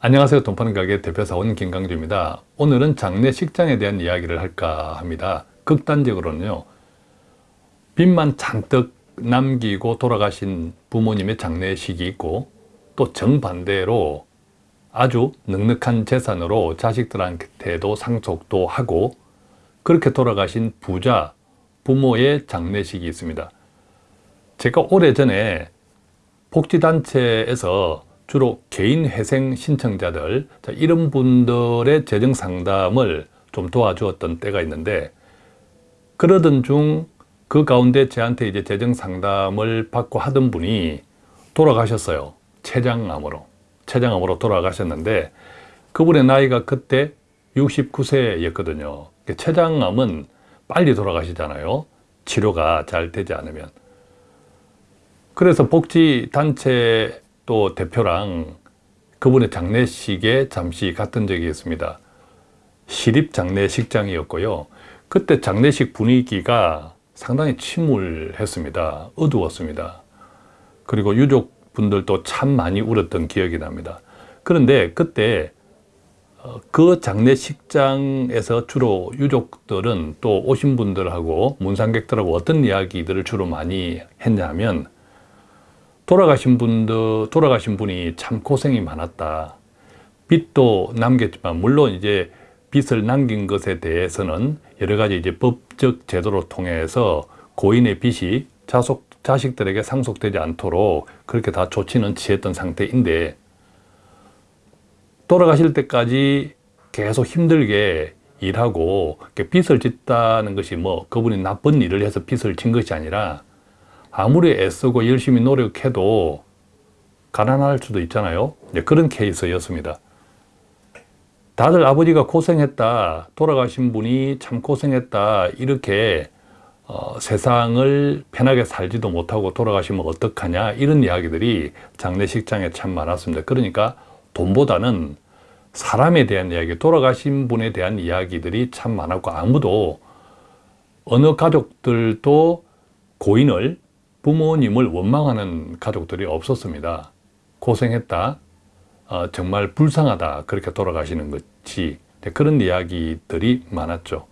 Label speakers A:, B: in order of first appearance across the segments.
A: 안녕하세요. 돈파는 가게 대표사원 김강주입니다. 오늘은 장례식장에 대한 이야기를 할까 합니다. 극단적으로는요 빚만 잔뜩 남기고 돌아가신 부모님의 장례식이 있고 또 정반대로 아주 넉넉한 재산으로 자식들한테도 상속도 하고 그렇게 돌아가신 부자 부모의 장례식이 있습니다. 제가 오래전에 복지단체에서 주로 개인 회생 신청자들 이런 분들의 재정 상담을 좀 도와주었던 때가 있는데 그러던 중 그 가운데 저한테 이제 재정 상담을 받고 하던 분이 돌아가셨어요. 췌장암으로. 췌장암으로 돌아가셨는데 그분의 나이가 그때 69세였거든요. 췌장암은 빨리 돌아가시잖아요. 치료가 잘 되지 않으면. 그래서 복지단체 또 대표랑 그분의 장례식에 잠시 갔던 적이 있습니다. 시립 장례식장이었고요. 그때 장례식 분위기가 상당히 침울했습니다. 어두웠습니다. 그리고 유족분들도 참 많이 울었던 기억이 납니다. 그런데 그때 어, 그 장례식장에서 주로 유족들은 또 오신 분들하고 문상객들하고 어떤 이야기들을 주로 많이 했냐면 돌아가신 분도 돌아가신 분이 참 고생이 많았다. 빚도 남겼지만 물론 이제 빚을 남긴 것에 대해서는 여러 가지 이제 법적 제도를 통해서 고인의 빚이 자속, 자식들에게 상속되지 않도록 그렇게 다 조치는 취했던 상태인데 돌아가실 때까지 계속 힘들게 일하고 빚을 짓다는 것이 뭐 그분이 나쁜 일을 해서 빚을 진 것이 아니라 아무리 애쓰고 열심히 노력해도 가난할 수도 있잖아요. 그런 케이스였습니다. 다들 아버지가 고생했다 돌아가신 분이 참 고생했다 이렇게 어, 세상을 편하게 살지도 못하고 돌아가시면 어떡하냐 이런 이야기들이 장례식장에 참 많았습니다. 그러니까 돈보다는 사람에 대한 이야기 돌아가신 분에 대한 이야기들이 참 많았고 아무도 어느 가족들도 고인을 부모님을 원망하는 가족들이 없었습니다. 고생했다. 어, 정말 불쌍하다. 그렇게 돌아가시는 것이 네, 그런 이야기들이 많았죠.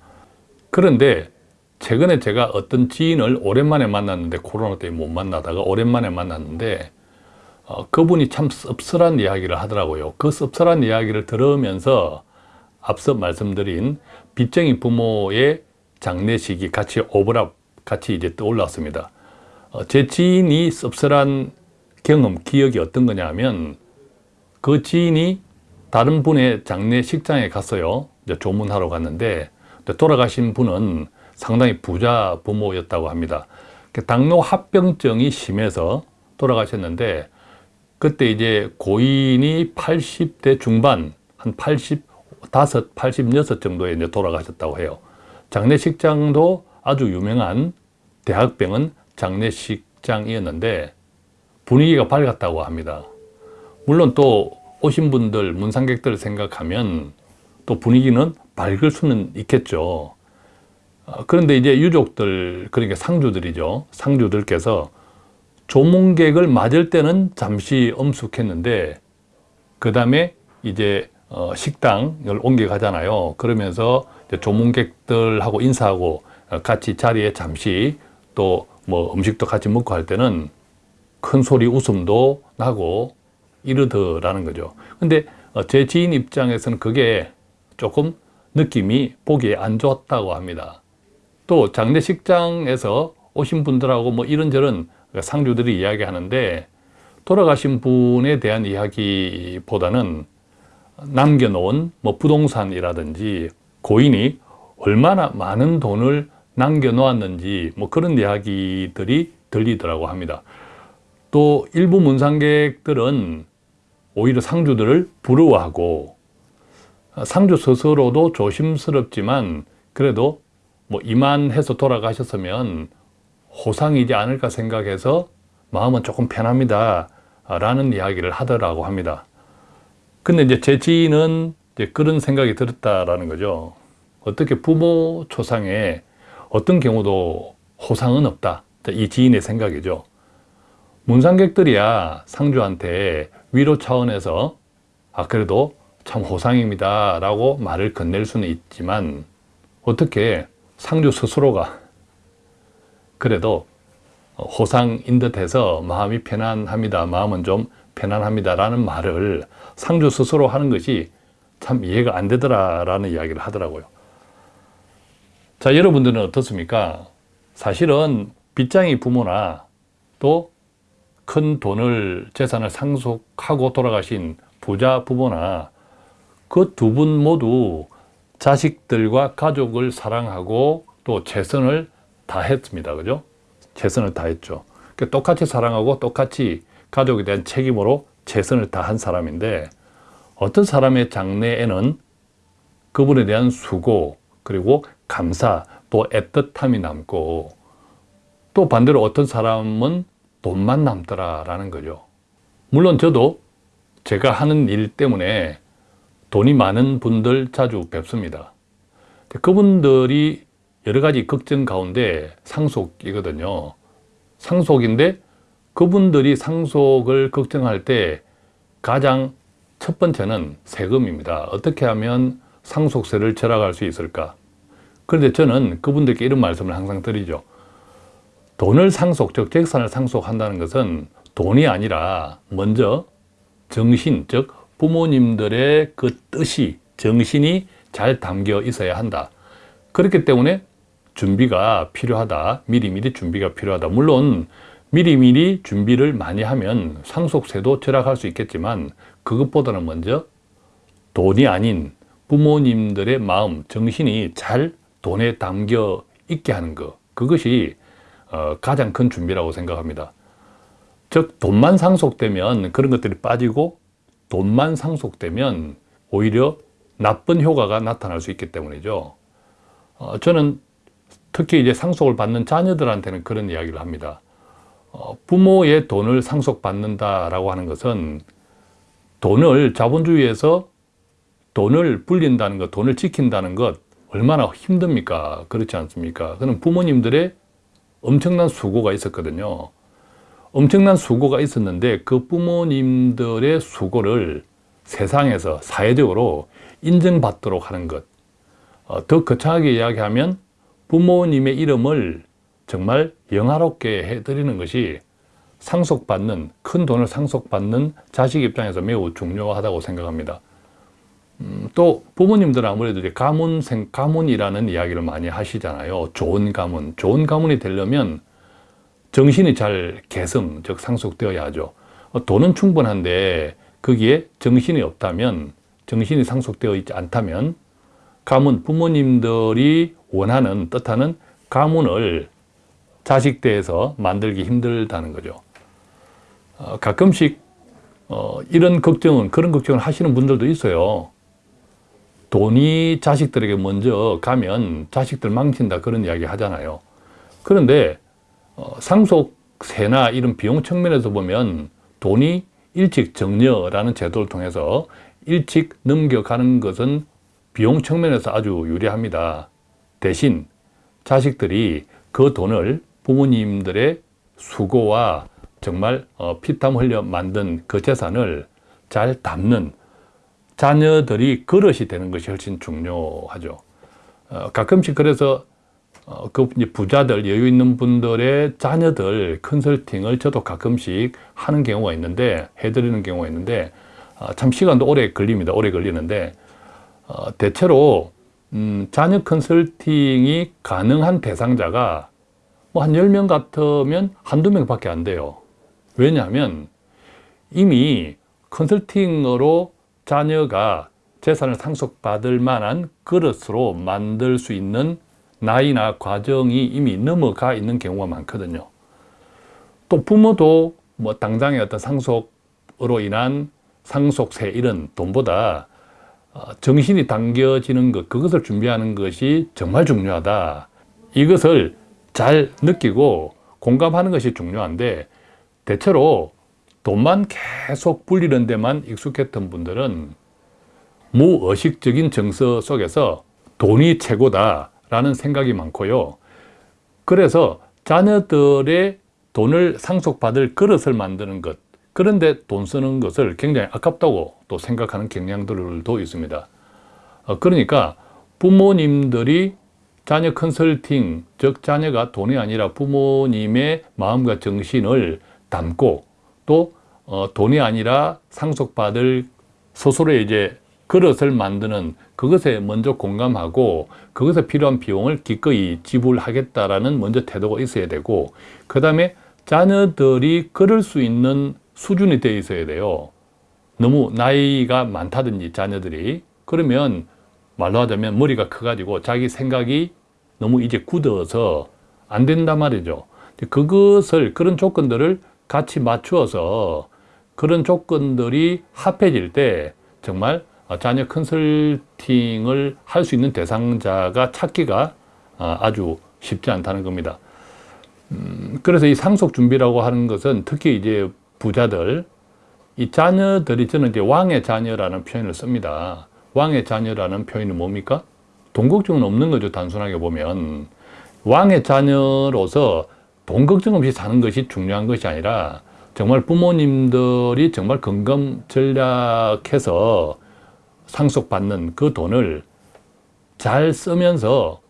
A: 그런데 최근에 제가 어떤 지인을 오랜만에 만났는데 코로나 때문에 못 만나다가 오랜만에 만났는데 어, 그분이 참 씁쓸한 이야기를 하더라고요. 그 씁쓸한 이야기를 들으면서 앞서 말씀드린 빚쟁이 부모의 장례식이 같이 오버랩 같이 이제 떠올랐습니다. 어, 제 지인이 씁쓸한 경험, 기억이 어떤 거냐면 그 지인이 다른 분의 장례식장에 갔어요. 조문하러 갔는데 돌아가신 분은 상당히 부자 부모였다고 합니다. 그 당뇨 합병증이 심해서 돌아가셨는데 그때 이제 고인이 80대 중반 한 85, 86 정도에 이제 돌아가셨다고 해요. 장례식장도 아주 유명한 대학병원 장례식장이었는데 분위기가 밝았다고 합니다. 물론 또 오신 분들, 문상객들을 생각하면 또 분위기는 밝을 수는 있겠죠. 어, 그런데 이제 유족들, 그러니까 상주들이죠. 상주들께서 조문객을 맞을 때는 잠시 엄숙했는데 그 다음에 이제 어, 식당을 옮겨가잖아요. 그러면서 조문객들하고 인사하고 어, 같이 자리에 잠시 또 뭐 음식도 같이 먹고 할 때는 큰 소리 웃음도 나고 이러더라는 거죠. 근데 어, 제 지인 입장에서는 그게 조금 느낌이 보기에 안 좋았다고 합니다. 또 장례식장에서 오신 분들하고 뭐 이런저런 상주들이 이야기하는데 돌아가신 분에 대한 이야기보다는 남겨놓은 뭐 부동산이라든지 고인이 얼마나 많은 돈을 남겨놓았는지 뭐 그런 이야기들이 들리더라고 합니다. 또 일부 문상객들은 오히려 상주들을 부러워하고 상주 스스로도 조심스럽지만 그래도 뭐 이만해서 돌아가셨으면 호상이지 않을까 생각해서 마음은 조금 편합니다. 라는 이야기를 하더라고 합니다. 근데 이제 제 지인은 이제 그런 생각이 들었다라는 거죠. 어떻게 부모 초상에 어떤 경우도 호상은 없다. 이 지인의 생각이죠. 문상객들이야 상주한테 위로 차원에서 아 그래도 참 호상입니다 라고 말을 건넬 수는 있지만 어떻게 상주 스스로가 그래도 호상인 듯해서 마음이 편안합니다 마음은 좀 편안합니다 라는 말을 상주 스스로 하는 것이 참 이해가 안 되더라 라는 이야기를 하더라고요 자 여러분들은 어떻습니까 사실은 빚장이 부모나 또 큰 돈을 재산을 상속하고 돌아가신 부자 부모나 그 두 분 모두 자식들과 가족을 사랑하고 또 최선을 다했습니다. 그죠? 최선을 다했죠. 그러니까 똑같이 사랑하고 똑같이 가족에 대한 책임으로 최선을 다한 사람인데 어떤 사람의 장래에는 그분에 대한 수고 그리고 감사 또 애틋함이 남고 또 반대로 어떤 사람은 돈만 남더라라는 거죠. 물론 저도 제가 하는 일 때문에 돈이 많은 분들 자주 뵙습니다. 그분들이 여러 가지 걱정 가운데 상속이거든요. 상속인데 그분들이 상속을 걱정할 때 가장 첫 번째는 세금입니다. 어떻게 하면 상속세를 절약할 수 있을까? 그런데 저는 그분들께 이런 말씀을 항상 드리죠. 돈을 상속, 즉 재산을 상속한다는 것은 돈이 아니라 먼저 정신, 즉 부모님들의 그 뜻이, 정신이 잘 담겨 있어야 한다. 그렇기 때문에 준비가 필요하다. 미리미리 준비가 필요하다. 물론 미리미리 준비를 많이 하면 상속세도 절약할 수 있겠지만 그것보다는 먼저 돈이 아닌 부모님들의 마음, 정신이 잘 돈에 담겨 있게 하는 것. 그것이 어, 가장 큰 준비라고 생각합니다. 즉 돈만 상속되면 그런 것들이 빠지고 돈만 상속되면 오히려 나쁜 효과가 나타날 수 있기 때문이죠. 어, 저는 특히 이제 상속을 받는 자녀들한테는 그런 이야기를 합니다. 어, 부모의 돈을 상속받는다라고 하는 것은 돈을 자본주의에서 돈을 불린다는 것, 돈을 지킨다는 것 얼마나 힘듭니까? 그렇지 않습니까? 그는 부모님들의 엄청난 수고가 있었거든요. 엄청난 수고가 있었는데 그 부모님들의 수고를 세상에서 사회적으로 인정받도록 하는 것. 어, 더 거창하게 이야기하면 부모님의 이름을 정말 영화롭게 해드리는 것이 상속받는, 큰 돈을 상속받는 자식 입장에서 매우 중요하다고 생각합니다. 음, 또 부모님들은 아무래도 이제 가문, 생, 가문이라는 이야기를 많이 하시잖아요. 좋은 가문. 좋은 가문이 되려면 정신이 잘 개성, 즉 상속되어야 하죠. 어, 돈은 충분한데 거기에 정신이 없다면, 정신이 상속되어 있지 않다면 가문, 부모님들이 원하는, 뜻하는 가문을 자식대에서 만들기 힘들다는 거죠. 어, 가끔씩 어, 이런 걱정은, 그런 걱정을 하시는 분들도 있어요. 돈이 자식들에게 먼저 가면 자식들 망친다 그런 이야기 하잖아요. 그런데 어, 상속세나 이런 비용 측면에서 보면 돈이 일찍 정려라는 제도를 통해서 일찍 넘겨가는 것은 비용 측면에서 아주 유리합니다. 대신 자식들이 그 돈을 부모님들의 수고와 정말 어, 피땀 흘려 만든 그 재산을 잘 담는 자녀들이 그릇이 되는 것이 훨씬 중요하죠. 어, 가끔씩 그래서 어, 그 부자들, 여유 있는 분들의 자녀들 컨설팅을 저도 가끔씩 하는 경우가 있는데, 해드리는 경우가 있는데, 어, 참 시간도 오래 걸립니다. 오래 걸리는데, 어, 대체로, 음, 자녀 컨설팅이 가능한 대상자가 뭐 한 10명 같으면 한두 명 밖에 안 돼요. 왜냐하면 이미 컨설팅으로 자녀가 재산을 상속받을 만한 그릇으로 만들 수 있는 나이나 과정이 이미 넘어가 있는 경우가 많거든요. 또 부모도 뭐 당장의 어떤 상속으로 인한 상속세 이런 돈보다 어, 정신이 당겨지는 것, 그것을 준비하는 것이 정말 중요하다. 이것을 잘 느끼고 공감하는 것이 중요한데 대체로 돈만 계속 불리는 데만 익숙했던 분들은 무의식적인 정서 속에서 돈이 최고다 라는 생각이 많고요. 그래서 자녀들의 돈을 상속받을 그릇을 만드는 것, 그런데 돈 쓰는 것을 굉장히 아깝다고 또 생각하는 경향들도 있습니다. 어, 그러니까 부모님들이 자녀 컨설팅, 즉 자녀가 돈이 아니라 부모님의 마음과 정신을 담고 또 어, 돈이 아니라 상속받을 스스로의 이제 그릇을 만드는 그것에 먼저 공감하고 그것에 필요한 비용을 기꺼이 지불하겠다라는 먼저 태도가 있어야 되고 그 다음에 자녀들이 그럴 수 있는 수준이 되어 있어야 돼요. 너무 나이가 많다든지 자녀들이 그러면 말로 하자면 머리가 커가지고 자기 생각이 너무 이제 굳어서 안 된단 말이죠. 그것을 그런 조건들을 같이 맞추어서 그런 조건들이 합해질 때 정말 자녀 컨설팅을 할 수 있는 대상자가 찾기가 아주 쉽지 않다는 겁니다. 음, 그래서 이 상속 준비라고 하는 것은 특히 이제 부자들, 이 자녀들이 저는 이제 왕의 자녀라는 표현을 씁니다. 왕의 자녀라는 표현이 뭡니까? 돈 걱정은 없는 거죠, 단순하게 보면. 왕의 자녀로서 돈 걱정 없이 사는 것이 중요한 것이 아니라 정말 부모님들이 정말 건강 전략해서 상속받는 그 돈을 잘 쓰면서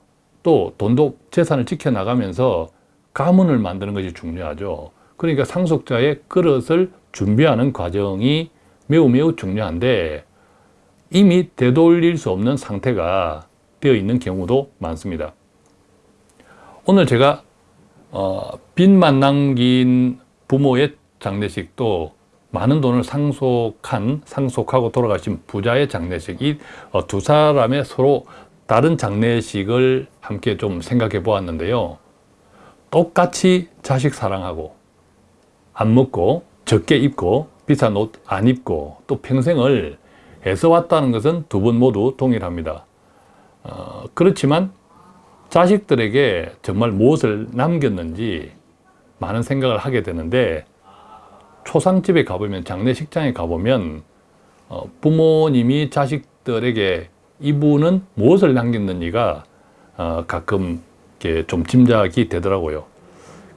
A: 또 돈도 재산을 지켜나가면서 가문을 만드는 것이 중요하죠. 그러니까 상속자의 그릇을 준비하는 과정이 매우 매우 중요한데 이미 되돌릴 수 없는 상태가 되어 있는 경우도 많습니다. 오늘 제가 어, 빚만 남긴 부모의 장례식도 많은 돈을 상속한, 상속하고 돌아가신 부자의 장례식, 이두 어, 사람의 서로 다른 장례식을 함께 좀 생각해 보았는데요. 똑같이 자식 사랑하고, 안 먹고, 적게 입고, 비싼 옷 안 입고, 또 평생을 애써 왔다는 것은 두 분 모두 동일합니다. 어, 그렇지만 자식들에게 정말 무엇을 남겼는지 많은 생각을 하게 되는데 초상집에 가보면 장례식장에 가보면 어, 부모님이 자식들에게 이분은 무엇을 남겼는지가 어, 가끔 좀 짐작이 되더라고요.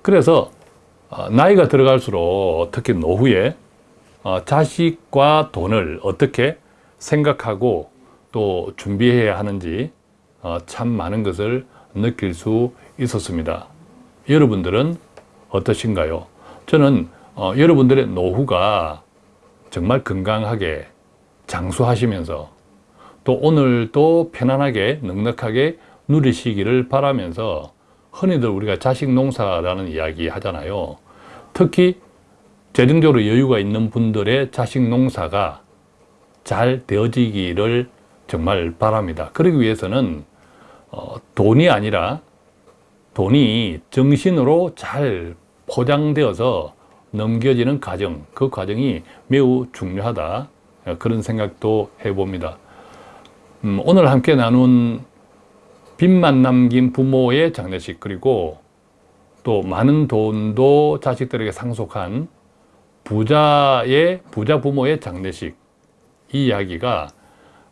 A: 그래서 어, 나이가 들어갈수록 특히 노후에 어, 자식과 돈을 어떻게 생각하고 또 준비해야 하는지 어, 참 많은 것을 느낄 수 있었습니다. 여러분들은 어떠신가요? 저는 어, 여러분들의 노후가 정말 건강하게 장수하시면서 또 오늘도 편안하게 넉넉하게 누리시기를 바라면서 흔히들 우리가 자식 농사라는 이야기 하잖아요. 특히 재정적으로 여유가 있는 분들의 자식 농사가 잘 되어지기를 정말 바랍니다. 그러기 위해서는 어, 돈이 아니라 돈이 정신으로 잘 포장되어서 넘겨지는 과정, 그 과정이 매우 중요하다. 그런 생각도 해봅니다. 음, 오늘 함께 나눈 빚만 남긴 부모의 장례식 그리고 또 많은 돈도 자식들에게 상속한 부자의 부자 부모의 장례식 이 이야기가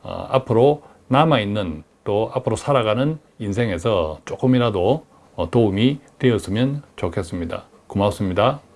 A: 어, 앞으로 남아있는 또 앞으로 살아가는 인생에서 조금이라도 어, 도움이 되었으면 좋겠습니다. 고맙습니다.